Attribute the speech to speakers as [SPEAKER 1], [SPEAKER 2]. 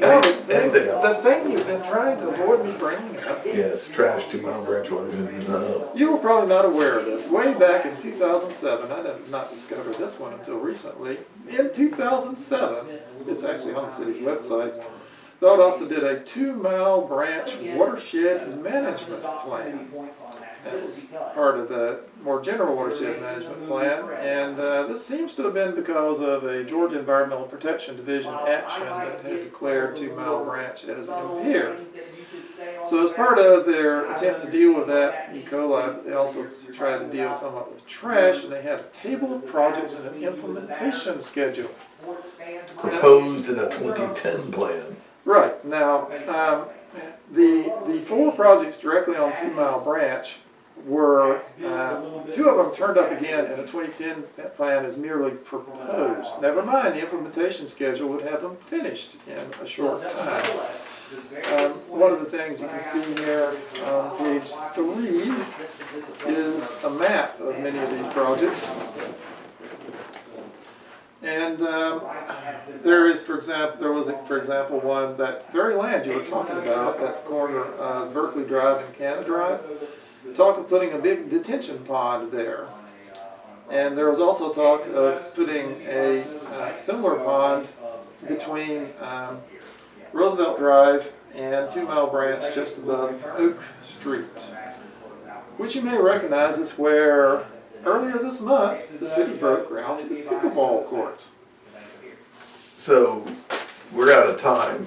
[SPEAKER 1] No, the thing,
[SPEAKER 2] Anything
[SPEAKER 1] the
[SPEAKER 2] else?
[SPEAKER 1] thing you've been trying to avoid me bringing up,
[SPEAKER 2] Yes, trash two mile branch uh,
[SPEAKER 1] you were probably not aware of this. Way back in 2007, I did not discover this one until recently. In 2007, it's actually on the city's website. Valdosta did a two-mile branch watershed management plan. That was part of the more general watershed management plan, and uh, this seems to have been because of a Georgia Environmental Protection Division action that had declared Two Mile Branch as impaired. So as part of their attempt to deal with that E. coli, they also tried to deal somewhat with trash, and they had a table of projects and an implementation schedule.
[SPEAKER 2] proposed in a twenty-ten plan.
[SPEAKER 1] Right, now, um, the, the four projects directly on Two Mile Branch were, uh, two of them turned up again in a 2010 plan as merely proposed. Never mind, the implementation schedule would have them finished in a short time. Um, one of the things you can see here on page three is a map of many of these projects. And um, there is, for example, there was, for example, one, that very land you were talking about, that corner of Berkeley Drive and Canada Drive, talk of putting a big detention pond there. And there was also talk of putting a uh, similar pond between um, Roosevelt Drive and Two Mile Branch just above Oak Street, which you may recognize is where earlier this month the city broke ground for the pickleball courts.
[SPEAKER 2] So, we're out of time.